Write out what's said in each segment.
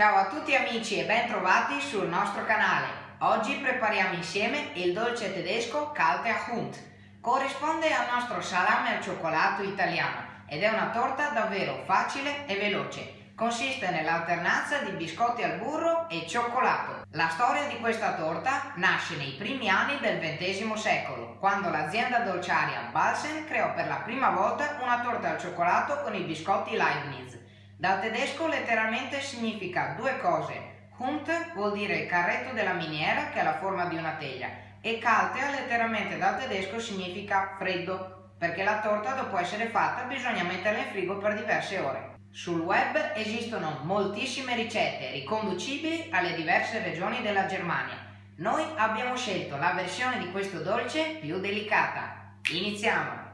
Ciao a tutti amici e ben trovati sul nostro canale. Oggi prepariamo insieme il dolce tedesco Kalte Hund. Corrisponde al nostro salame al cioccolato italiano ed è una torta davvero facile e veloce consiste nell'alternanza di biscotti al burro e cioccolato. La storia di questa torta nasce nei primi anni del XX secolo, quando l'azienda dolciaria Balsen creò per la prima volta una torta al cioccolato con i biscotti Leibniz. Dal tedesco letteralmente significa due cose. Hund vuol dire il carretto della miniera che ha la forma di una teglia e Kaltea letteralmente dal tedesco significa freddo, perché la torta dopo essere fatta bisogna metterla in frigo per diverse ore. Sul web esistono moltissime ricette riconducibili alle diverse regioni della Germania. Noi abbiamo scelto la versione di questo dolce più delicata. Iniziamo!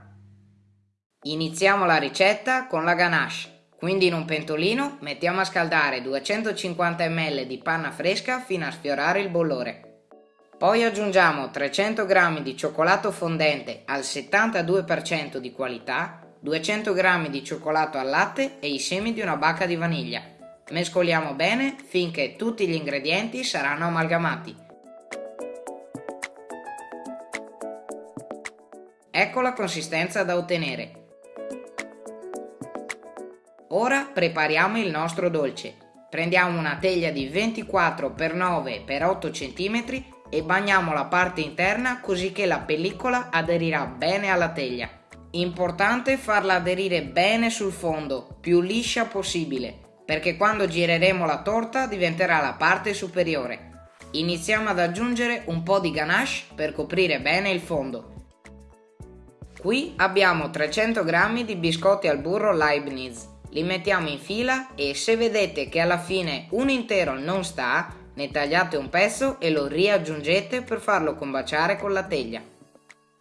Iniziamo la ricetta con la ganache. Quindi in un pentolino mettiamo a scaldare 250 ml di panna fresca fino a sfiorare il bollore. Poi aggiungiamo 300 g di cioccolato fondente al 72% di qualità 200 g di cioccolato al latte e i semi di una bacca di vaniglia. Mescoliamo bene finché tutti gli ingredienti saranno amalgamati. Ecco la consistenza da ottenere. Ora prepariamo il nostro dolce. Prendiamo una teglia di 24 x 9 x 8 cm e bagniamo la parte interna così che la pellicola aderirà bene alla teglia. Importante farla aderire bene sul fondo, più liscia possibile, perché quando gireremo la torta diventerà la parte superiore. Iniziamo ad aggiungere un po' di ganache per coprire bene il fondo. Qui abbiamo 300 g di biscotti al burro Leibniz. Li mettiamo in fila e se vedete che alla fine un intero non sta, ne tagliate un pezzo e lo riaggiungete per farlo combaciare con la teglia.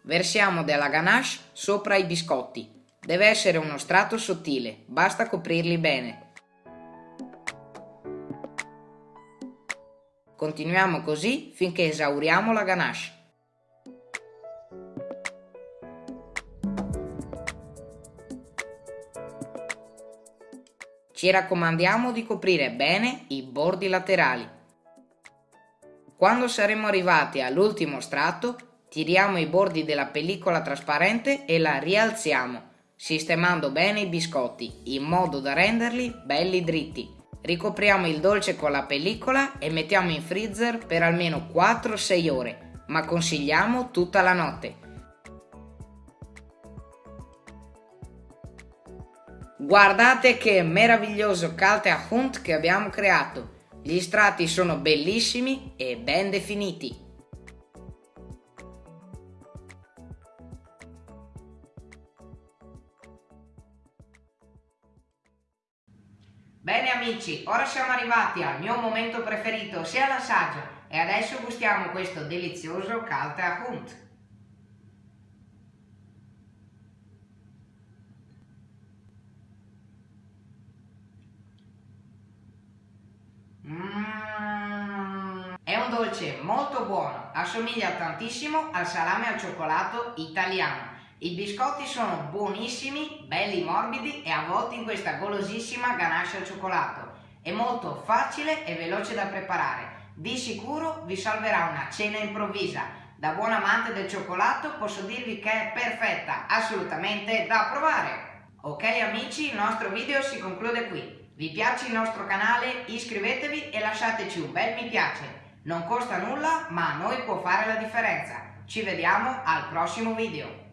Versiamo della ganache sopra i biscotti. Deve essere uno strato sottile, basta coprirli bene. Continuiamo così finché esauriamo la ganache. Ci raccomandiamo di coprire bene i bordi laterali. Quando saremo arrivati all'ultimo strato, Tiriamo i bordi della pellicola trasparente e la rialziamo, sistemando bene i biscotti, in modo da renderli belli dritti. Ricopriamo il dolce con la pellicola e mettiamo in freezer per almeno 4-6 ore, ma consigliamo tutta la notte. Guardate che meraviglioso Kalte Hund che abbiamo creato! Gli strati sono bellissimi e ben definiti. Bene amici, ora siamo arrivati al mio momento preferito, sia l'assaggio, e adesso gustiamo questo delizioso Kalter Hund. Mm, è un dolce molto buono, assomiglia tantissimo al salame al cioccolato italiano i biscotti sono buonissimi, belli morbidi e avvolti in questa golosissima ganache al cioccolato. È molto facile e veloce da preparare. Di sicuro vi salverà una cena improvvisa. Da buon amante del cioccolato posso dirvi che è perfetta, assolutamente da provare. Ok amici, il nostro video si conclude qui. Vi piace il nostro canale? Iscrivetevi e lasciateci un bel mi piace. Non costa nulla, ma a noi può fare la differenza. Ci vediamo al prossimo video.